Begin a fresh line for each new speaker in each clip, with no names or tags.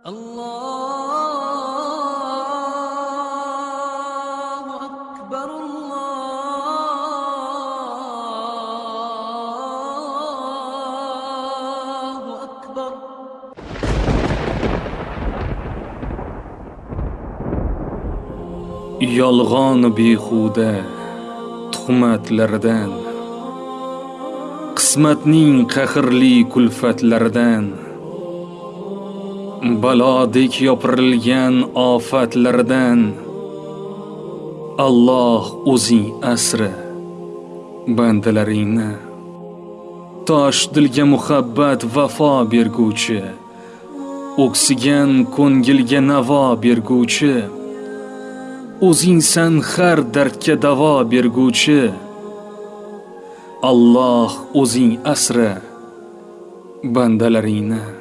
Allahu akbar Allahu akbar.
Yolg'on behuda tuhmatlardan qismatning qahrli kulfatlaridan balodek yopirilgan ofatlardan Alloh o'zing asri bandalaringni tosh dilga muhabbat vafo berguvchi o'ksigan ko'ngilga navo berguvchi o'zingsan har dardga davo berguvchi Alloh o'zing asra bandalaringni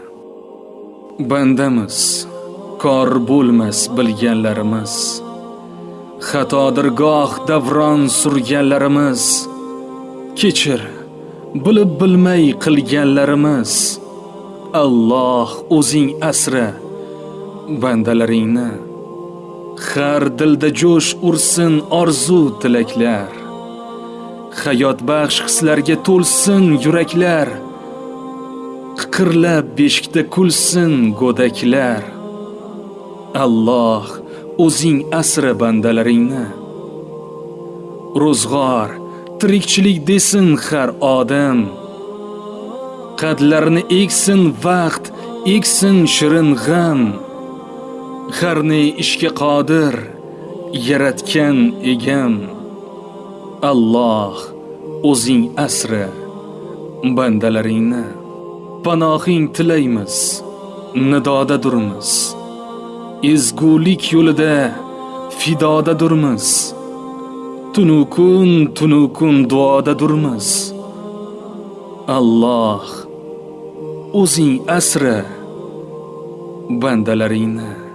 bandamiz kor bo'lmas bilganlarimiz. Xatodir goh davron surganlarimiz. Kechir bilib bilmay qilganlarimiz. Alloh o'zing asra bandalaringni. Har dilda jo'sh ursin orzu tilaklar. Hayot baxsh hislarga to'lsin yuraklar. Qiqirlab beshikda kulsin go'daklar. Alloh o'zing asra bandalaringni. Ro'zg'or tirikchilik desin har odam. Qadlarini eksin vaqt eksin shirin g'am. Har ne ishga qodir yaratgan egam. Alloh o'zing asra bandalaringni. Panohing tilaymiz nidoda durmiz. Ezgulik yo'lida fidoda durmiz. Tunu kun tunu kun duoda durmiz. Alloh o'zing asra bandalaringni.